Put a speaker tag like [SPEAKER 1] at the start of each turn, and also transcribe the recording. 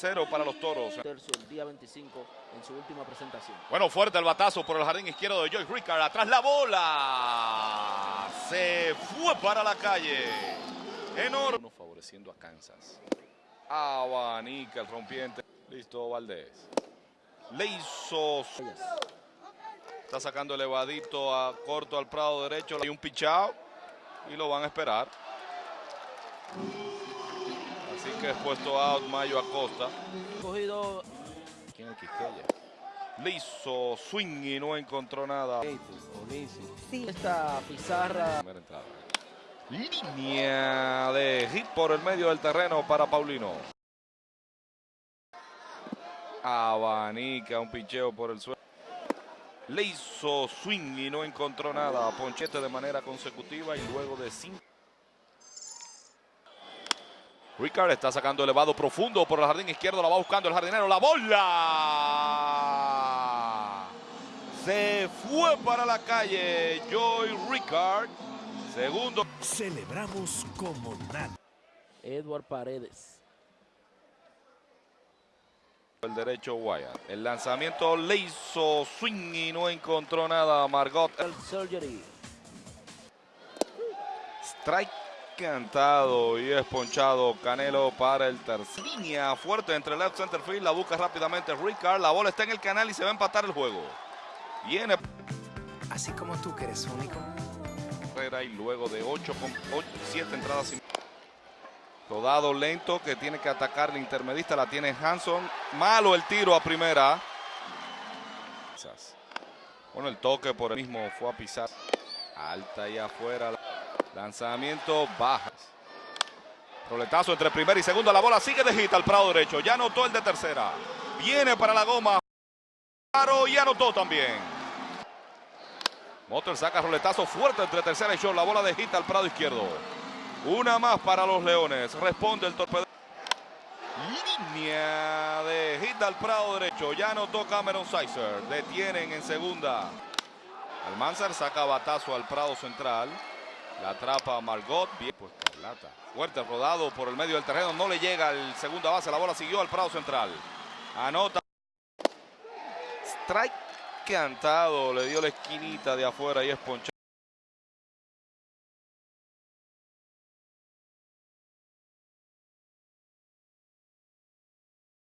[SPEAKER 1] Cero para los toros.
[SPEAKER 2] El día 25 en su última presentación.
[SPEAKER 1] Bueno, fuerte el batazo por el jardín izquierdo de Joyce Ricard. Atrás la bola. Se fue para la calle. Enorme. Favoreciendo a Kansas. Abanica el rompiente. Listo, Valdés. Le hizo. Está sacando elevadito a corto al prado derecho. Hay un pichao y lo van a esperar. Es puesto out Mayo Acosta.
[SPEAKER 2] Cogido.
[SPEAKER 1] ¿Quién el Quisqueya? Hizo swing y no encontró nada.
[SPEAKER 2] Sí. Esta pizarra.
[SPEAKER 1] Línea de hit por el medio del terreno para Paulino. Abanica un pincheo por el suelo. Le hizo swing y no encontró nada. Ponchete de manera consecutiva y luego de cinco. Ricard está sacando elevado profundo por el jardín izquierdo. La va buscando el jardinero. La bola. Se fue para la calle. Joy Ricard. Segundo.
[SPEAKER 3] Celebramos como nada.
[SPEAKER 2] Edward Paredes.
[SPEAKER 1] El derecho Wyatt. El lanzamiento le hizo swing y no encontró nada. Margot.
[SPEAKER 2] El surgery.
[SPEAKER 1] Strike cantado y es ponchado Canelo para el tercer. Línea fuerte entre left center field. La busca rápidamente Ricard. La bola está en el canal y se va a empatar el juego. Viene
[SPEAKER 3] Así como tú que eres único.
[SPEAKER 1] Y luego de 8 con 7 entradas. y- Rodado lento que tiene que atacar el intermedista. La tiene Hanson. Malo el tiro a primera. Bueno, el toque por el mismo fue a pisar. Alta y afuera. Lanzamiento bajas. Roletazo entre primera y segunda. La bola sigue de hit al prado derecho. Ya anotó el de tercera. Viene para la goma. Claro, y anotó también. Motor saca roletazo fuerte entre tercera y short. La bola de hit al prado izquierdo. Una más para los Leones. Responde el torpedo. Línea de hit al prado derecho. Ya anotó Cameron Sizer. Detienen en segunda. Almanzar saca batazo al prado central. La atrapa Margot. Bien, pues Carlata. Fuerte rodado por el medio del terreno. No le llega al segunda base. La bola siguió al prado central. Anota. Strike cantado. Le dio la esquinita de afuera y es ponchado.